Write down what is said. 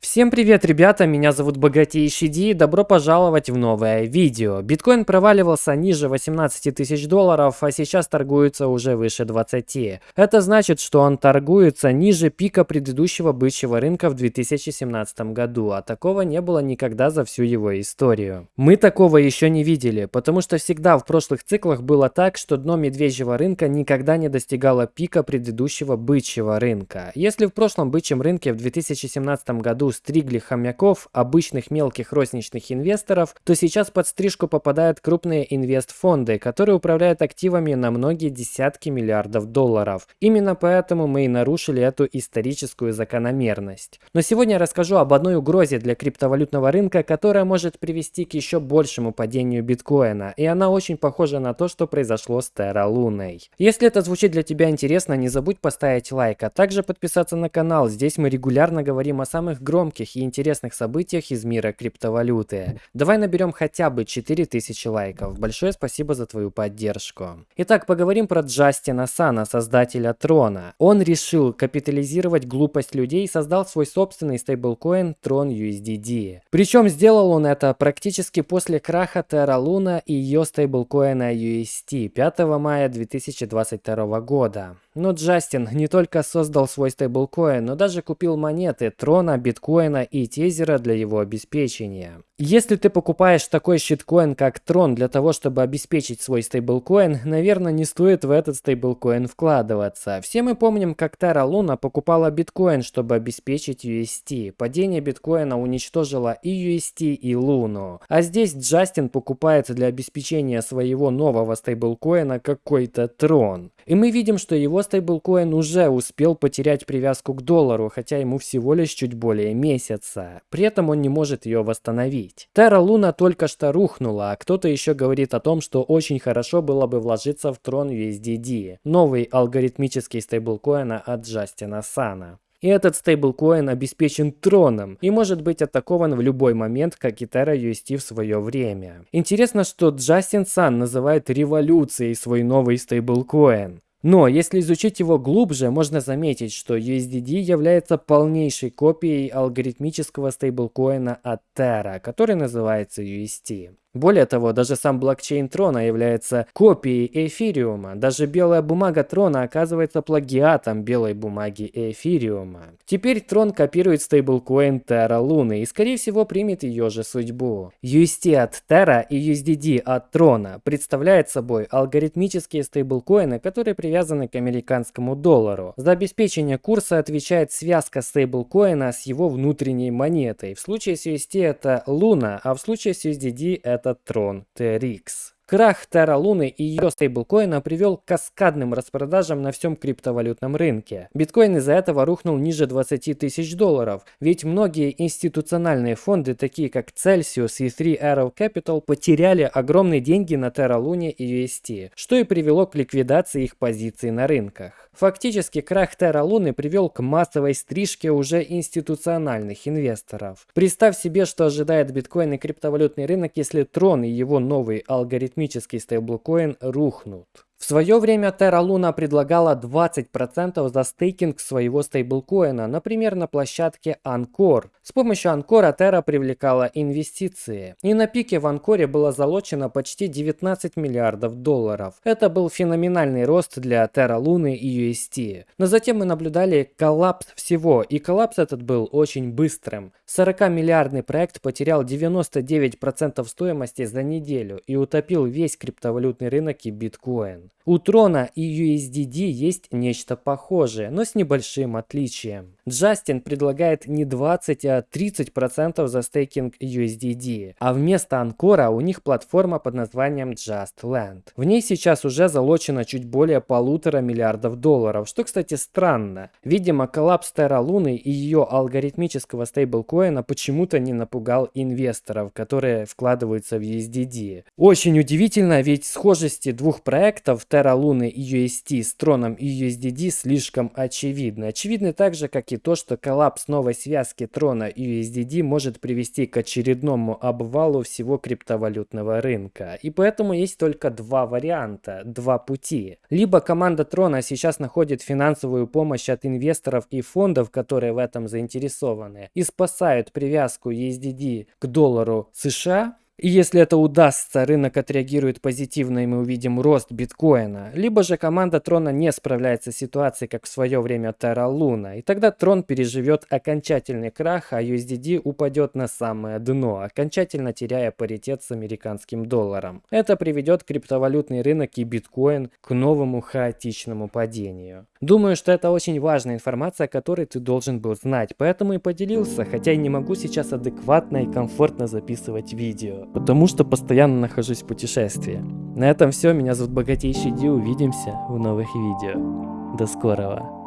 Всем привет, ребята, меня зовут Богатейший Ди, добро пожаловать в новое видео. Биткоин проваливался ниже 18 тысяч долларов, а сейчас торгуется уже выше 20. Это значит, что он торгуется ниже пика предыдущего бычьего рынка в 2017 году, а такого не было никогда за всю его историю. Мы такого еще не видели, потому что всегда в прошлых циклах было так, что дно медвежьего рынка никогда не достигало пика предыдущего бычьего рынка. Если в прошлом бычьем рынке в 2017 году стригли хомяков, обычных мелких розничных инвесторов, то сейчас под стрижку попадают крупные инвестфонды, которые управляют активами на многие десятки миллиардов долларов. Именно поэтому мы и нарушили эту историческую закономерность. Но сегодня я расскажу об одной угрозе для криптовалютного рынка, которая может привести к еще большему падению биткоина, и она очень похожа на то, что произошло с Terra Луной. Если это звучит для тебя интересно, не забудь поставить лайк, а также подписаться на канал. Здесь мы регулярно говорим о самых громких громких и интересных событиях из мира криптовалюты. Давай наберем хотя бы 4000 лайков. Большое спасибо за твою поддержку. Итак, поговорим про Джастина Сана, создателя Трона. Он решил капитализировать глупость людей и создал свой собственный стейблкоин Tron USDD. Причем сделал он это практически после краха Terra Luna и ее стейблкоина UST 5 мая 2022 года. Но Джастин не только создал свой стейблкоин, но даже купил монеты Трона, биткоина и тезера для его обеспечения. Если ты покупаешь такой щиткоин, как Tron, для того, чтобы обеспечить свой стейблкоин, наверное, не стоит в этот стейблкоин вкладываться. Все мы помним, как Terra Luna покупала биткоин, чтобы обеспечить UST. Падение биткоина уничтожило и UST, и Луну. А здесь Джастин покупает для обеспечения своего нового стейблкоина какой-то Tron. И мы видим, что его стейблкоин уже успел потерять привязку к доллару, хотя ему всего лишь чуть более месяца. При этом он не может ее восстановить купить. Terra Luna только что рухнула, а кто-то еще говорит о том, что очень хорошо было бы вложиться в Tron USDD, новый алгоритмический стейблкоин от Джастина Сана. И этот стейблкоин обеспечен троном и может быть атакован в любой момент, как и Terra UST в свое время. Интересно, что Джастин Сан называет революцией свой новый стейблкоин. Но если изучить его глубже, можно заметить, что USDD является полнейшей копией алгоритмического стейблкоина от Terra, который называется UST. Более того, даже сам блокчейн Трона является копией эфириума. Даже белая бумага Трона оказывается плагиатом белой бумаги эфириума. Теперь Трон копирует стейблкоин Terra Луны и скорее всего примет ее же судьбу. UST от Terra и USDD от Трона представляют собой алгоритмические стейблкоины, которые привязаны к американскому доллару. За обеспечение курса отвечает связка стейблкоина с его внутренней монетой. В случае с UST это Луна, а в случае с USDD это это Трон TRX. Крах Terra Луны и ее стейблкоина привел к каскадным распродажам на всем криптовалютном рынке. Биткоин из-за этого рухнул ниже 20 тысяч долларов, ведь многие институциональные фонды, такие как Celsius и Three Arrow Capital, потеряли огромные деньги на Terra Луне и UST, что и привело к ликвидации их позиций на рынках. Фактически крах Terra Луны привел к массовой стрижке уже институциональных инвесторов. Представь себе, что ожидает биткоин и криптовалютный рынок, если Tron и его новый алгоритмический стейблкоин рухнут. В свое время Terra Luna предлагала 20% за стейкинг своего стейблкоина, например, на площадке Anchor. С помощью Анкора Terra привлекала инвестиции. И на пике в Анкоре было залочено почти 19 миллиардов долларов. Это был феноменальный рост для Terra Luna и UST. Но затем мы наблюдали коллапс всего, и коллапс этот был очень быстрым. 40-миллиардный проект потерял 99% стоимости за неделю и утопил весь криптовалютный рынок и биткоин. У Трона и USDD есть нечто похожее, но с небольшим отличием. Джастин предлагает не 20, а 30% за стейкинг USDD, а вместо Анкора у них платформа под названием Just Land. В ней сейчас уже залочено чуть более полутора миллиардов долларов, что, кстати, странно. Видимо, коллапс Terra Луны и ее алгоритмического стейблкоина почему-то не напугал инвесторов, которые вкладываются в USDD. Очень удивительно, ведь схожести двух проектов в Terra Luna UST с троном и USDD слишком очевидны. Очевидны также, как и то, что коллапс новой связки трона и USDD может привести к очередному обвалу всего криптовалютного рынка. И поэтому есть только два варианта, два пути. Либо команда трона сейчас находит финансовую помощь от инвесторов и фондов, которые в этом заинтересованы, и спасают привязку USDD к доллару США, и если это удастся, рынок отреагирует позитивно и мы увидим рост биткоина. Либо же команда Трона не справляется с ситуацией, как в свое время Terra Luna. И тогда Трон переживет окончательный крах, а USDD упадет на самое дно, окончательно теряя паритет с американским долларом. Это приведет криптовалютный рынок и биткоин к новому хаотичному падению. Думаю, что это очень важная информация, которой ты должен был знать, поэтому и поделился, хотя и не могу сейчас адекватно и комфортно записывать видео потому что постоянно нахожусь в путешествии. На этом все, меня зовут Богатейший Ди, увидимся в новых видео. До скорого!